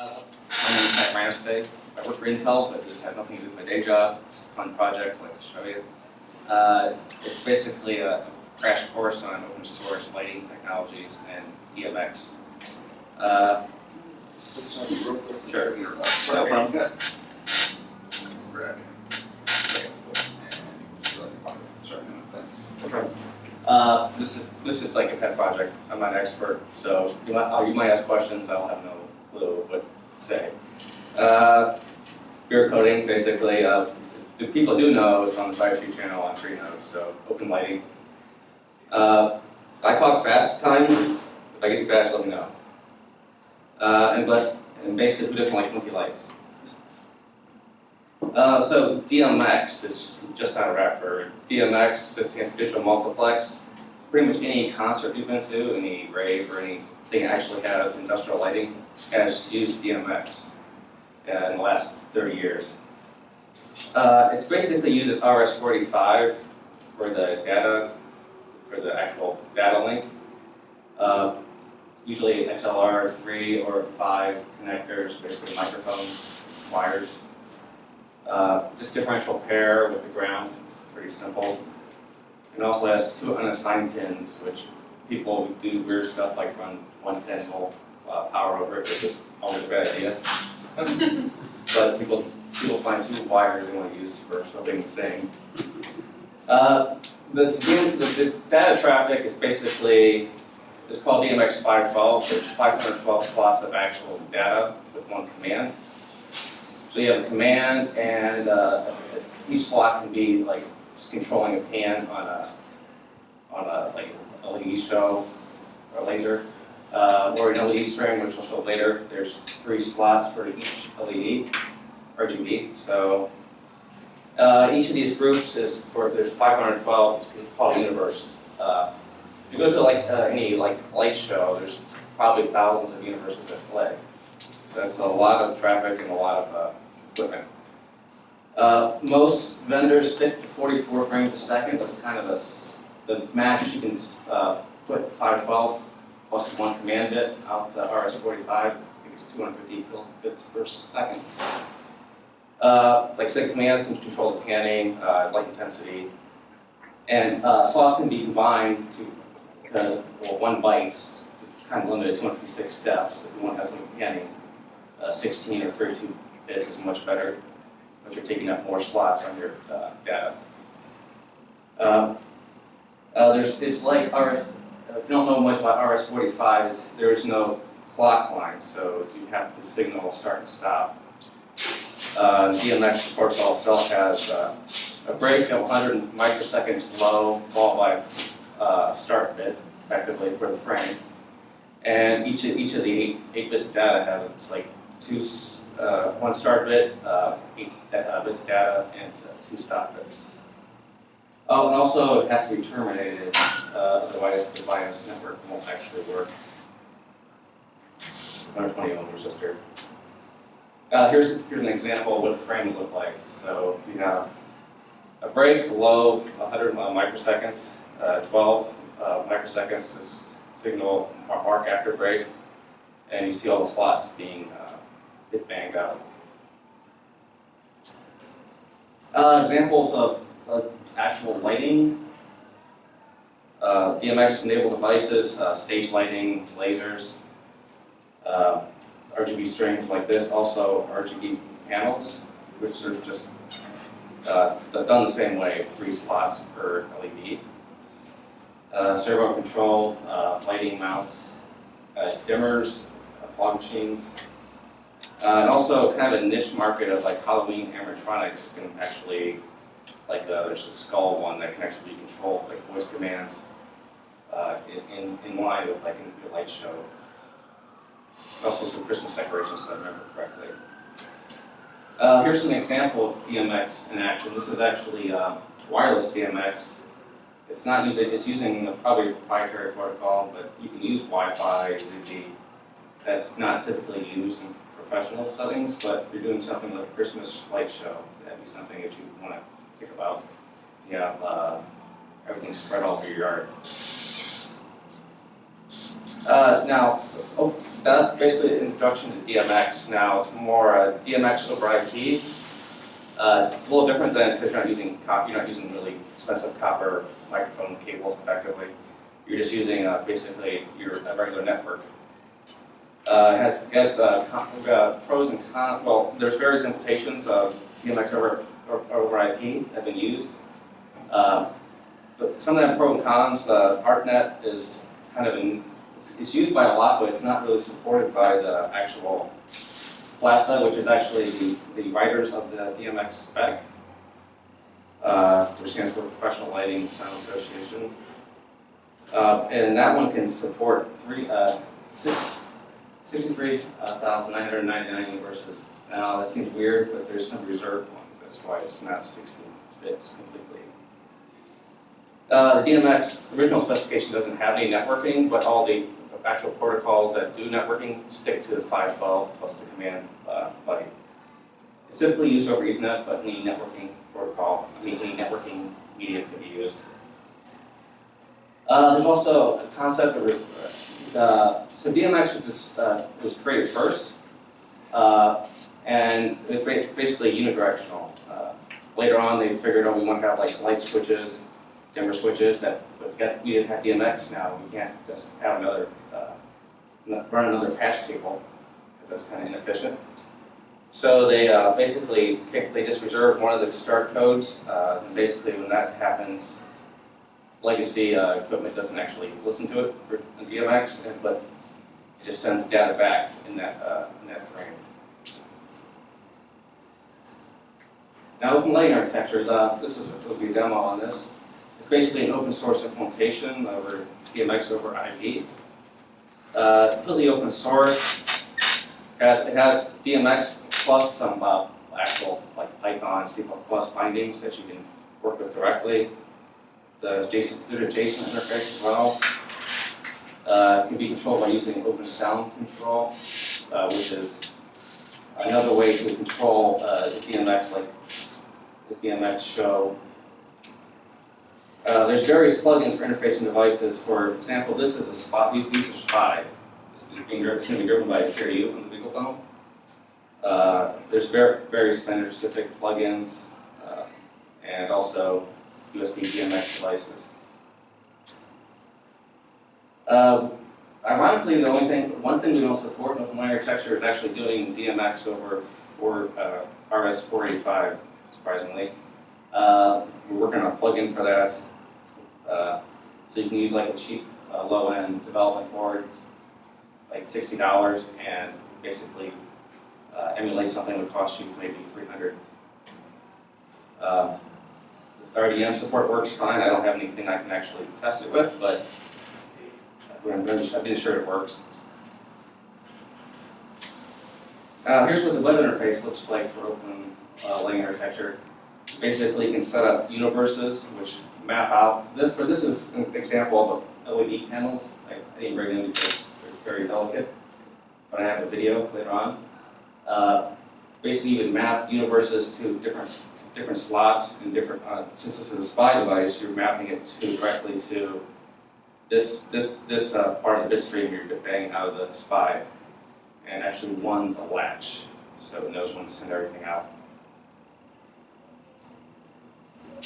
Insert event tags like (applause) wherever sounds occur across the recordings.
Uh, My name is Matt Ranostay. I work for Intel, but this has nothing to do with my day job. It's a fun project, I'd like to show you. Uh, It's it's basically a crash course on open source lighting technologies and DMX. Uh, Put something real quick. Sure. No problem. Grab him. And start the pocket. Sorry, no, thanks. uh, This is, this is like a pet project. I'm not an expert, so you might, uh, you might ask questions, I'll have no to say. Uh, Beer coding, basically, uh, the people do know it's on the Cybersecurity channel on Freenode, so open lighting. Uh, I talk fast time, if I get too fast, let me know. Uh, and bless, and basically, who doesn't like funky lights? Uh, so DMX is just not a rapper. DMX stands for digital multiplex. Pretty much any concert you've been to, any rave or anything that actually has industrial lighting has used DMX uh, in the last 30 years. Uh, it's basically uses RS-485 for the data, for the actual data link. Uh, usually XLR 3 or 5 connectors, basically microphone wires. Uh, just differential pair with the ground, it's pretty simple. It also has two unassigned pins, which people do weird stuff like run 110 volt uh, power over it, which is always a bad idea. (laughs) but people people find two wires they want to use for something the same. Uh, the, the, the data traffic is basically it's called DMX 512. There's 512 slots of actual data with one command. So you have a command, and uh, each slot can be like controlling a pan on a on a like LED show or a laser, uh, or an LED string, which we'll show later. There's three slots for each LED, RGB. So uh, each of these groups is for there's 512. It's called a universe. Uh, if you go to like uh, any like light show, there's probably thousands of universes at play. That's a lot of traffic and a lot of uh, equipment. Uh, most vendors stick to 44 frames a second. That's kind of a, the max you can uh, put 512 plus one command bit out the RS-485. I think it's 250 kilobits per second. Uh, like I said, commands can control the panning, uh, light intensity, and uh, slots can be combined to because well, one byte's kind of limited to 256 steps. If you want to have some panning, uh, 16 or 32 bits is much better, but you're taking up more slots on your uh, data. Uh, there's, it's like RS, if you don't know much about RS-485, it's, there is no clock line, so you have to signal start and stop. Uh, DMX, of course, also has uh, a break of 100 microseconds low, followed by uh, start bit, effectively, for the frame. And each of, each of the eight, eight bits of data has like two, uh, one start bit, uh, eight uh, bits of data, and uh, two stop bits. Oh, and also it has to be terminated, uh, otherwise the bias network won't actually work. 120 ohm resistor. Uh, here's, here's an example of what a frame would look like. So you have a break, low, 100 microseconds, uh, 12 uh, microseconds to signal mark after break, and you see all the slots being uh, bit banged out. Uh, examples of, of actual lighting. Uh, DMX enabled devices, uh, stage lighting, lasers, uh, RGB strings like this, also RGB panels, which are just uh, done the same way, three slots per LED. Uh, servo control, uh, lighting mounts, dimmers, fog machines, uh, and also kind of a niche market of like Halloween animatronics can actually, like uh, there's the skull one that can actually be controlled, like voice commands, uh, in, in, in line with like a light show. Also some Christmas decorations, if I remember correctly. Uh, here's an example of DMX in action. This is actually uh, wireless DMX. It's not using, it's using a probably a proprietary protocol, but you can use Wi-Fi, Zigbee. That's not typically used in professional settings, but if you're doing something like a Christmas light show, that'd be something that you want to think about. You have uh, everything spread all over your yard. Uh, now, oh, that's basically an introduction to DMX. Now, it's more uh, DMX over IP. Uh, it's, a little different than because you're not using you're not using really expensive copper microphone cables effectively. You're just using uh, basically your a regular network. Uh, it has, it has uh, uh, pros and cons. Well, there's various implementations of DMX over, over, IP have been used. Uh, but some of them pro and cons. Uh, ArtNet is kind of in, it's, it's used by a lot, but it's not really supported by the actual PLASA, which is actually the, the writers of the DMX spec, uh, which stands for Professional Lighting Sound Association. Uh, and that one can support three, uh, six, 63,999 universes. Now, that seems weird, but there's some reserved. That's why it's not 16 bits completely. Uh, the DMX original specification doesn't have any networking, but all the actual protocols that do networking stick to the 512 plus the command uh, buddy. It's typically used over Ethernet, but any networking protocol, I mean, any networking media can be used. Uh, there's also a concept of, uh, so DMX was, just, uh, was created first, uh, and it's basically unidirectional. Uh, later on, they figured, oh, we want to have like light switches, dimmer switches that, but we didn't have DMX now, we can't just have another, uh, run another patch cable, because that's kind of inefficient. So they uh, basically, kick- they just reserve one of the start codes, uh, and basically when that happens, legacy uh, equipment doesn't actually listen to it for DMX, but it just sends data back in that, uh, in that frame. Now, open lighting architecture, uh, this is, will be a demo on this. It's basically an open source implementation over DMX over IP. Uh, it's completely open source. It has, it has DMX plus some uh, actual like Python, C++ bindings that you can work with directly. JSON, there's a JSON interface as well. Uh, can be controlled by using Open Sound Control, uh, which is another way to control uh, the DMX, like the DMX show. Uh, there's various plugins for interfacing devices. For example, this is a spot. These these are SPI. Is being driven, it's to be driven by a PRU on the BeagleBone. Uh, there's ver- various vendor-specific plugins, uh, and also USB DMX devices. Uh, ironically, the only thing, one thing we don't support in Open Lighting architecture is actually doing DMX over for uh, RS-485, surprisingly. Uh, we're working on a plugin for that. Uh, so you can use like a cheap, uh, low-end development board, like sixty dollars, and basically uh, emulate something that would cost you maybe three hundred. Uh, RDM support works fine. I don't have anything I can actually test it with, but I'm pretty- I've been assured it works. Uh, here's what the web interface looks like for open uh, architecture. Basically, you can set up universes which map out. This for this is an example of LED panels. I, I didn't bring them because they're very delicate, but I have a video later on. Uh, basically, you can map universes to different different slots and different. Uh, since this is a SPI device, you're mapping it to directly to this this this uh, part of the bit stream you're banging out of the SPI, and actually one's a latch, so it knows when to send everything out.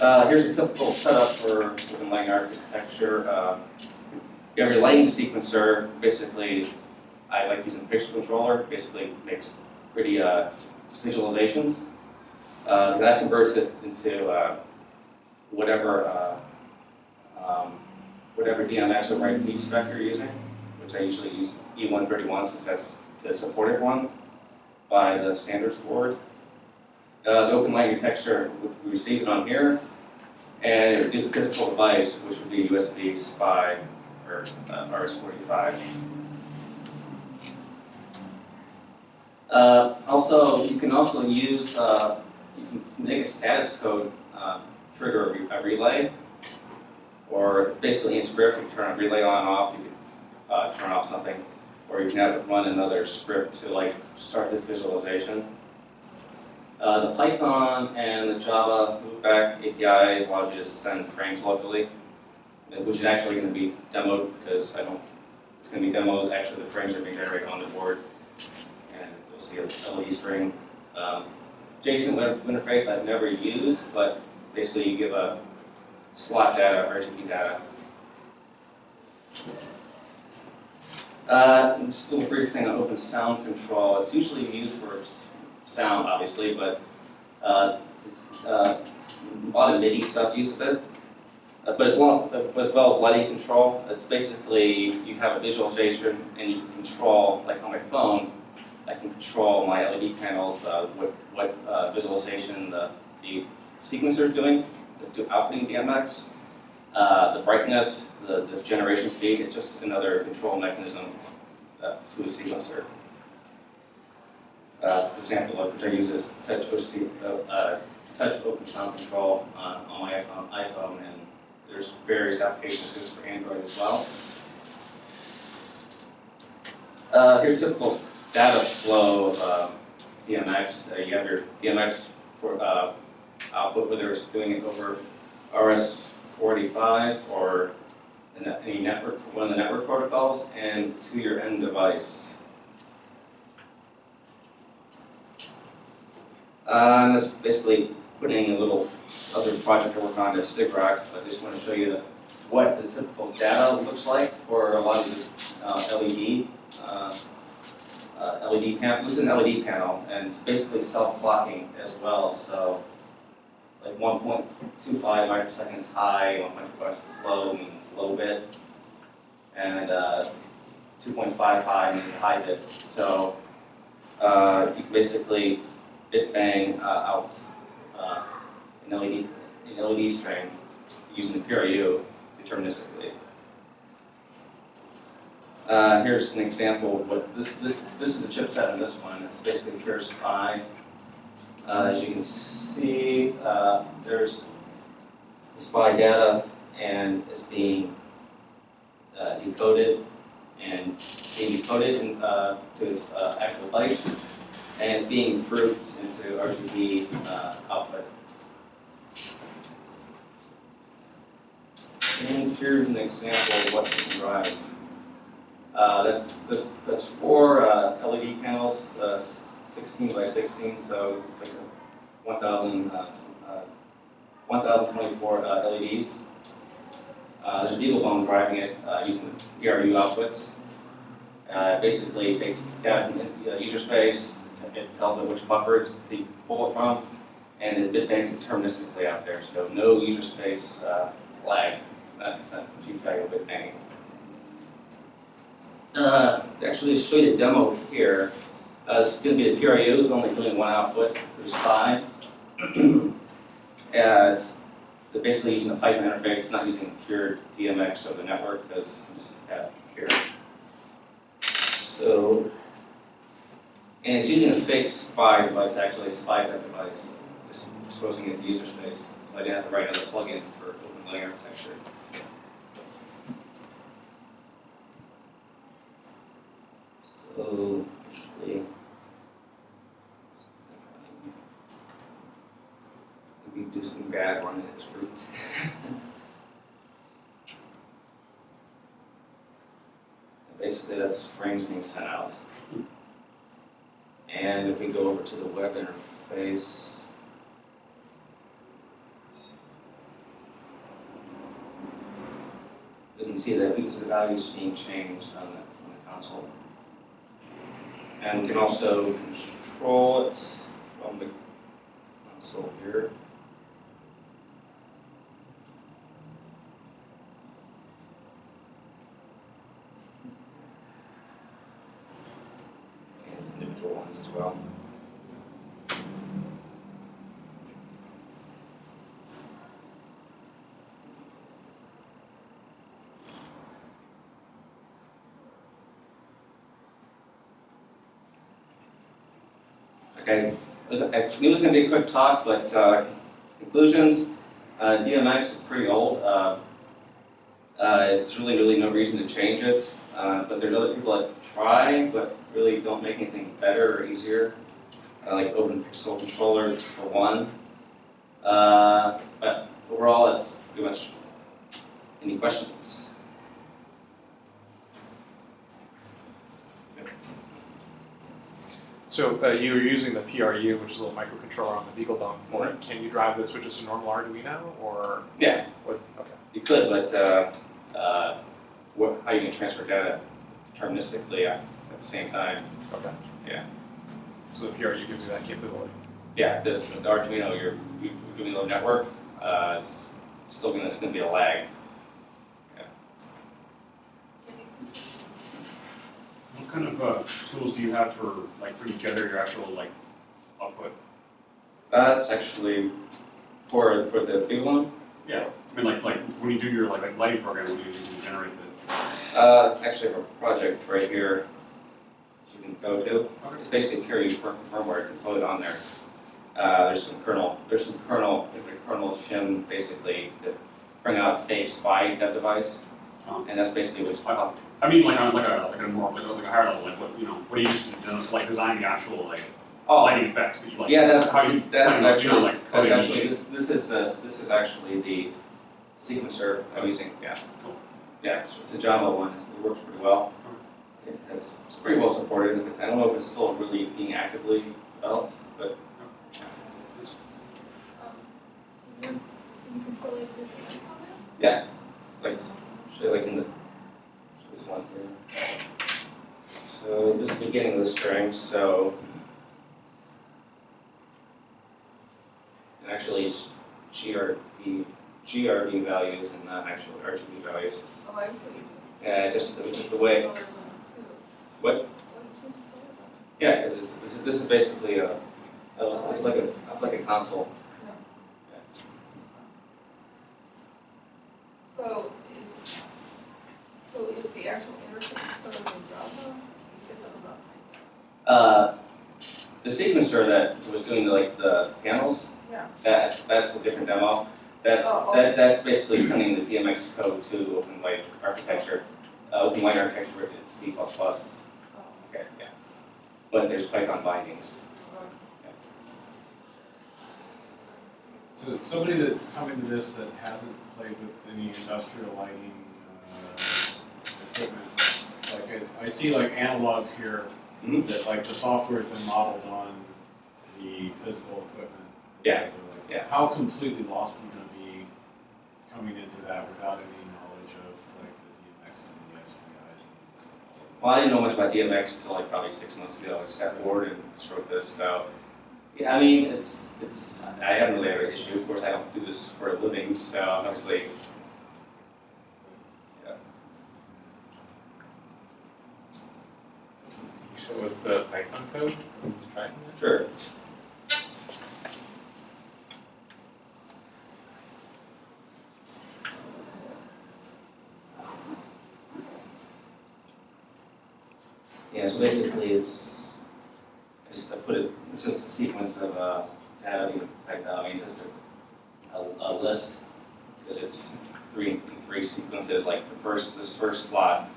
Uh, here's a typical setup for open lighting architecture. Uh, you have your lighting sequencer. Basically, I like using Pixel Controller. Basically, makes pretty uh, visualizations. Uh, that converts it into uh, whatever uh, um, whatever DMX over IP spec you're using, which I usually use E131 since that's the supported one by the standards board. Uh, the open lighting texture, we receive it on here, and it would the physical device, which would be USB SPI or uh, RS-485. Uh, also, you can also use, uh, you can make a status code uh, trigger a, re- a relay, or basically in script, you can turn a relay on off, you can uh, turn off something, or you can run another script to like start this visualization. Uh, the Python and the Java loopback API allows you to send frames locally, uh, which is actually going to be demoed because I don't It's gonna be demoed, actually the frames are being generated on the board, and you'll see a LED string. Um, JSON web interface I've never used, but basically you give a slot data, RGB data. Uh, just a little brief thing on open sound control. It's usually used for sound, obviously, but uh, it's, uh, a lot of MIDI stuff uses it. Uh, but as well, as well as lighting control, it's basically you have a visualization and you can control, like on my phone, I can control my LED panels, uh, what, what uh, visualization the, the sequencer is doing, is do outputting DMX. Uh, the brightness, the, this generation speed is just another control mechanism uh, to a sequencer. Uh, for example, which I use is TouchOSC, uh, touch open sound control on, on my iPhone, iPhone, and there's various applications just for Android as well. Uh, here's typical data flow of uh, DMX. Uh, you have your DMX for uh, output, whether it's doing it over RS-485 or any network, one of the network protocols, and to your end device. Uh, and that's basically putting a little other project I work on is sigrok. I just want to show you the, what the typical data looks like for a lot of these uh, LED uh, uh, LED panel. This is an LED panel, and it's basically self-clocking as well. So, like 1.25 microseconds high, 1 microseconds low means low bit, and uh, 2.5 high means high bit. So, uh, you basically bit bang uh, out uh, an LED, an LED string using the PRU deterministically. Uh, here's an example of what this this this is the chipset in this one. It's basically pure SPI. Uh, as you can see, uh, there's the SPI data, and it's being uh, encoded and being decoded in, uh, to its actual bytes, and it's being grouped into RGB uh, output. And here's an example of what you can drive. Uh, that's, that's, that's four LED panels, 16 by 16, so it's like a 1,000, uh, uh, 1,024 uh, LEDs. Uh, there's a BeagleBone driving it uh, using the PRU outputs. Uh, basically, it takes data from the user space, it tells it which buffer to pull it from, and it banks deterministically out there, so no user space lag. It's not, it's not GPIO bit banging. Uh, actually, show you a demo here, uh, this is going to be the PRU, it's only doing one output, there's five. (clears throat) uh, it's basically using the Python interface, it's not using pure DMX of the network, because this have pure. So, and it's using a fake SPI device, actually, a SPI type device, just exposing it to user space. So I didn't have to write another plugin for open lighting architecture. So, actually, maybe do something bad on its roots. (laughs) Basically, that's frames being sent out. And if we go over to the web interface, we can see that these are the values being changed on the, on the console. And we can also control it from the console here. And ones as well. Okay, it was- going to be a quick talk, but uh, conclusions. Uh, DMX is pretty old. Uh, uh, it's really, really no reason to change it. Uh, but there's other people that try, but really don't make anything better or easier, like Open Pixel controllers for one. Uh, but overall, it's pretty much. Any questions? So uh, you were using the PRU, which is a little microcontroller on the BeagleBone for it. Can you drive this with just a normal Arduino or Yeah, with, okay. you could, but, uh, uh, what, how you can transfer data deterministically at, at the same time. Okay. Yeah. So the PRU gives you that capability. Yeah, this, the Arduino, you're, you're doing a network, uh, it's still it's gonna be a lag. Kind of uh, tools do you have for like putting together your actual like output? That's actually for, for the big one, Yeah, I mean like like when you do your like, like lighting program, when you, generate the. uh, actually I have a project right here you can go to. It's basically fir- firmware, it's loaded on there. Uh, there's some kernel, there's some kernel, there's a kernel shim basically to bring out a fake SPI type device. Oh. And that's basically what's, Wow. I mean like on like a like a more like a, like a higher level like what you know what do you use to like design the actual like oh, lighting effects that you like? yeah, that's, how you, that's how you, you know, actually, like that's actually, this is the, this is actually the sequencer I'm using, yeah. Cool. Yeah, it's it's a Java one, it works pretty well. It has, it's pretty well supported, I don't know if it's still really being actively developed, but um, Can you control it with your hands on it? like, I like in the, this one here. So this is the beginning of the string, so. And actually it's GRB, GRB values and not actual RGB values. Oh, I see. Yeah, just, just the way, Colors on it too. What? You choose colors on it. yeah, this is, this is basically a, a- it's like a, it's like a console. So is, so is the actual interface code in Java? You said something about. Uh, the sequencer that was doing the, like the panels, Yeah. that, that's a different demo. That's, Oh, that, that's basically sending the DMX code to open white architecture. Uh, open white architecture written in C++. Okay, Oh, Okay. yeah. But there's Python bindings. So somebody that's coming to this that hasn't played with any industrial lighting, uh, equipment, like I, I see like analogs here Mhm. that like the software's been modeled on the physical equipment. Yeah, Like, yeah. How completely lost are you gonna be coming into that without any knowledge of like the DMX and the SPIs? Well, I didn't know much about DMX until like probably six months ago. I just got bored and just wrote this, so. Yeah, I mean, it's, it's, I haven't really had an issue. Of course, I don't do this for a living, so obviously. Yeah. Show us the Python code? Tracking it? Sure. Yeah, so basically it's, I just, I put it, it's just a sequence of, uh, data typed out, I mean, just a, a, a list, because it's three, three sequences, like the first, this first slot,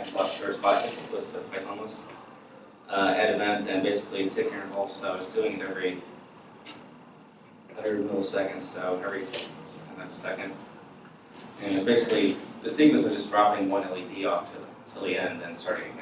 slot, just list of Python list uh, at event and basically tick interval, so it's doing it every hundred milliseconds, so every second. And it's basically, the sequence is just dropping one LED off to, till the end and starting again,